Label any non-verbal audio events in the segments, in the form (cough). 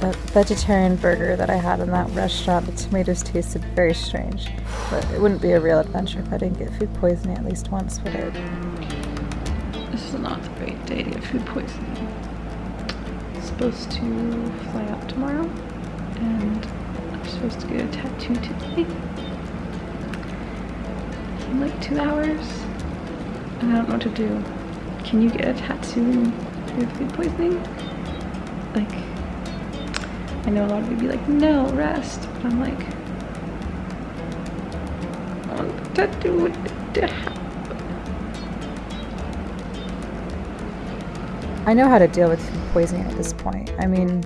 The vegetarian burger that I had in that restaurant, the tomatoes tasted very strange. But it wouldn't be a real adventure if I didn't get food poisoning at least once, would it? This is not the right day to get food poisoning. I'm supposed to fly out tomorrow, and I'm supposed to get a tattoo today. In like two hours, and I don't know what to do. Can you get a tattoo have food poisoning? Like, I know a lot of you be like, no, rest. But I'm like, I want the tattoo to happen. I know how to deal with food poisoning at this point. I mean,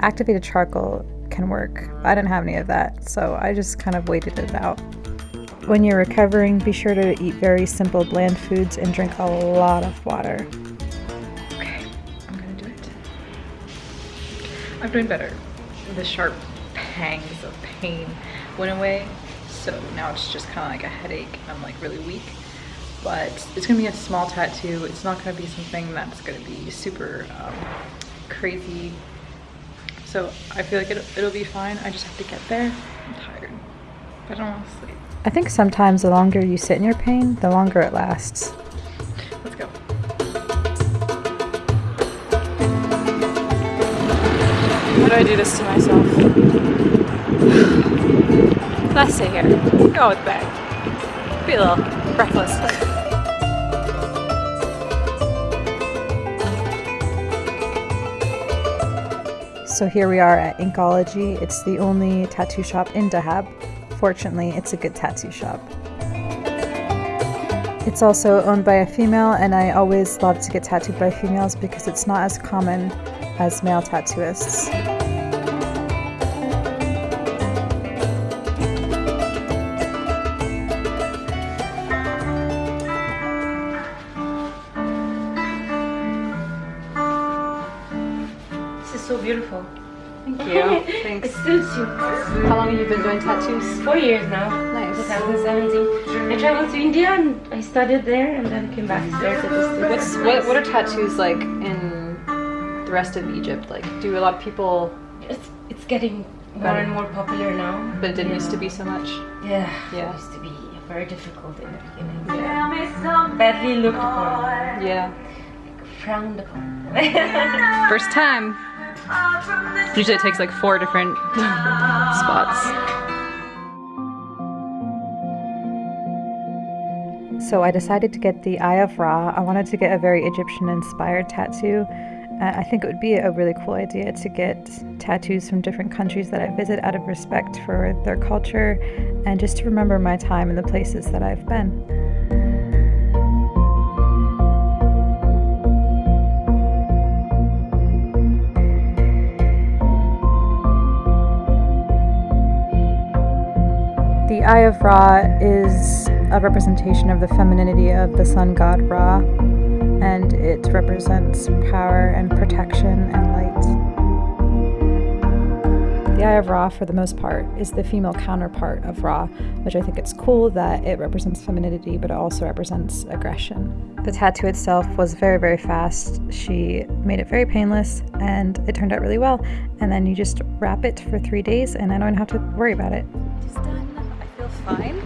activated charcoal can work. I didn't have any of that, so I just kind of waited it out. When you're recovering, be sure to eat very simple, bland foods and drink a lot of water. I'm doing better. The sharp pangs of pain went away, so now it's just kind of like a headache. I'm like really weak, but it's gonna be a small tattoo. It's not gonna be something that's gonna be super um, crazy. So I feel like it'll, it'll be fine. I just have to get there. I'm tired, but I don't want to sleep. I think sometimes the longer you sit in your pain, the longer it lasts. Why I do this to myself? Let's sit here. Go with bed. Be a little reckless. So here we are at Inkology. It's the only tattoo shop in Dahab. Fortunately, it's a good tattoo shop. It's also owned by a female, and I always love to get tattooed by females because it's not as common as male tattooists. So beautiful. Thank (laughs) you. Thanks. It suits you. How long have you been doing tattoos? Four years now. Nice. 2017. I traveled to India and I studied there and then came back here to. What's what, what are tattoos like in the rest of Egypt? Like, do a lot of people? It's, it's getting more Better. and more popular now. But it didn't used to be so much. Yeah. Yeah. It used to be very difficult in the beginning. Yeah. Badly looked upon. Yeah. Frowned upon. First time. Usually it takes like four different (laughs) spots. So I decided to get the Eye of Ra. I wanted to get a very Egyptian inspired tattoo. Uh, I think it would be a really cool idea to get tattoos from different countries that I visit out of respect for their culture and just to remember my time and the places that I've been. Eye of Ra is a representation of the femininity of the sun god Ra, and it represents power and protection and light. The Eye of Ra, for the most part, is the female counterpart of Ra, which I think it's cool that it represents femininity, but it also represents aggression. The tattoo itself was very, very fast. She made it very painless, and it turned out really well. And then you just wrap it for three days, and I don't have to worry about it. Fine.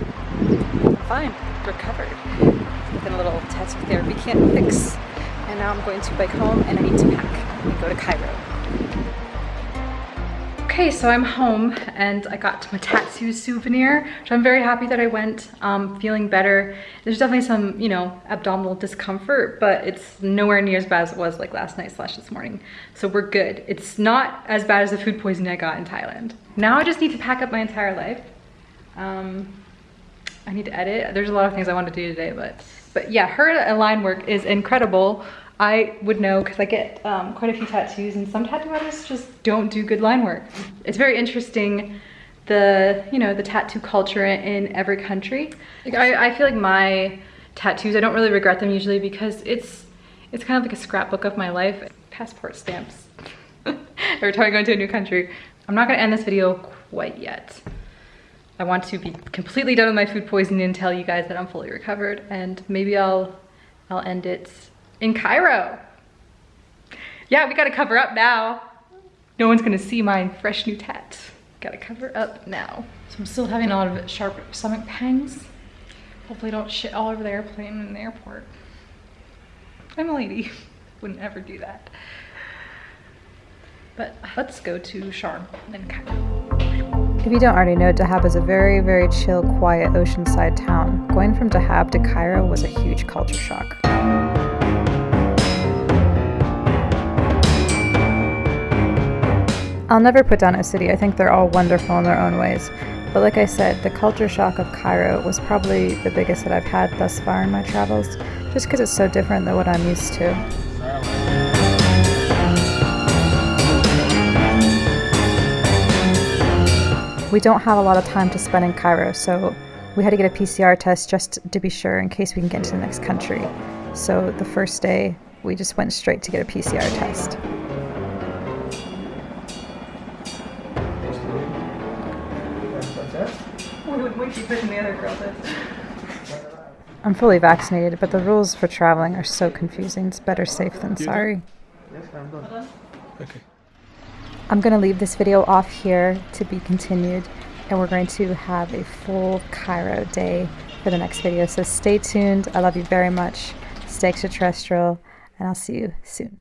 Fine. Recovered. With a little tattoo therapy can't fix. And now I'm going to bike home and I need to pack and go to Cairo. Okay, so I'm home and I got my tattoo souvenir, which I'm very happy that I went, um, feeling better. There's definitely some, you know, abdominal discomfort, but it's nowhere near as bad as it was like last night slash this morning. So we're good. It's not as bad as the food poisoning I got in Thailand. Now I just need to pack up my entire life. Um, I need to edit. There's a lot of things I want to do today, but but yeah, her line work is incredible. I would know because I get um, quite a few tattoos, and some tattoo artists just don't do good line work. It's very interesting the you know the tattoo culture in every country. Like I, I feel like my tattoos, I don't really regret them usually because it's it's kind of like a scrapbook of my life. Passport stamps. (laughs) Every time I go into a new country. I'm not gonna end this video quite yet. I want to be completely done with my food poisoning and tell you guys that I'm fully recovered and maybe I'll I'll end it in Cairo. Yeah, we gotta cover up now. no one's gonna see my fresh new tat. Gotta cover up now. So I'm still having a lot of sharp stomach pangs. Hopefully don't shit all over the airplane in the airport. I'm a lady, (laughs) wouldn't ever do that. But let's go to Sharm and Cairo. If you don't already know, Dahab is a very, very chill, quiet oceanside town. Going from Dahab to Cairo was a huge culture shock. I'll never put down a city. I think they're all wonderful in their own ways. But like I said, the culture shock of Cairo was probably the biggest that I've had thus far in my travels, just because it's so different than what I'm used to. We don't have a lot of time to spend in Cairo, so we had to get a PCR test just to be sure in case we can get into the next country. So the first day, we just went straight to get a PCR test. I'm fully vaccinated, but the rules for traveling are so confusing. It's better safe than sorry. Yes, I'm done. Okay. I'm going to leave this video off here to be continued, and we're going to have a full Cairo day for the next video. So stay tuned. I love you very much. Stay extraterrestrial, and I'll see you soon.